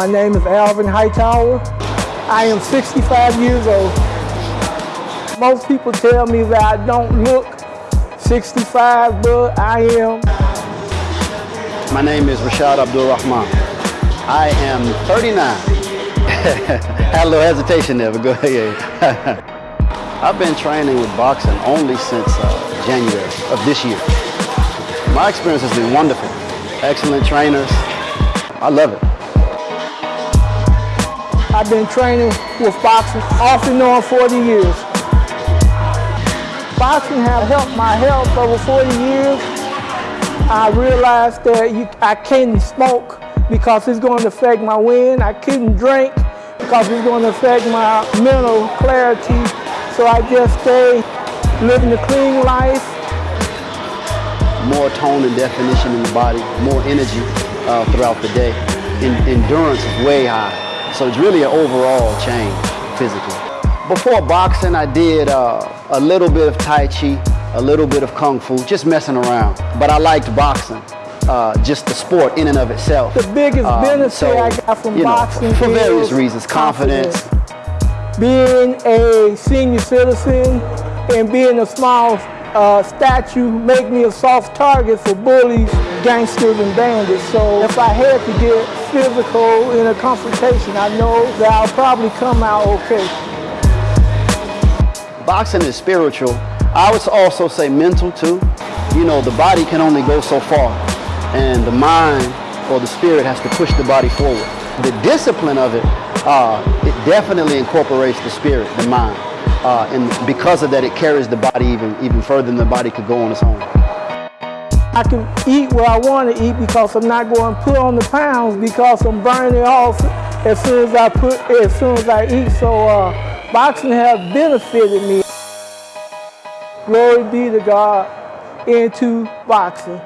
My name is Alvin Hightower. I am 65 years old. Most people tell me that I don't look 65, but I am. My name is Rashad Abdul Rahman. I am 39. Had a little hesitation there, but go ahead. I've been training with boxing only since uh, January of this year. My experience has been wonderful. Excellent trainers. I love it. I've been training with boxing off and on 40 years. Boxing has helped my health over 40 years. I realized that you, I couldn't smoke because it's going to affect my wind. I couldn't drink because it's going to affect my mental clarity. So I just stay living a clean life. More tone and definition in the body, more energy uh, throughout the day. In, endurance is way high. So it's really an overall change physically. Before boxing, I did uh, a little bit of Tai Chi, a little bit of Kung Fu, just messing around. But I liked boxing. Uh, just the sport in and of itself. The biggest um, benefit so, I got from you know, boxing for various reasons, confidence. confidence. Being a senior citizen and being a small uh, statue make me a soft target for bullies, gangsters, and bandits. So if I had to get physical in a confrontation, I know that I'll probably come out okay. Boxing is spiritual. I would also say mental too. You know, the body can only go so far, and the mind or the spirit has to push the body forward. The discipline of it, uh, it definitely incorporates the spirit, the mind. Uh, and because of that, it carries the body even, even further than the body could go on its own. I can eat what I want to eat because I'm not going to put on the pounds because I'm burning off as soon as I put, as soon as I eat. So uh, boxing has benefited me. Glory be to God into boxing.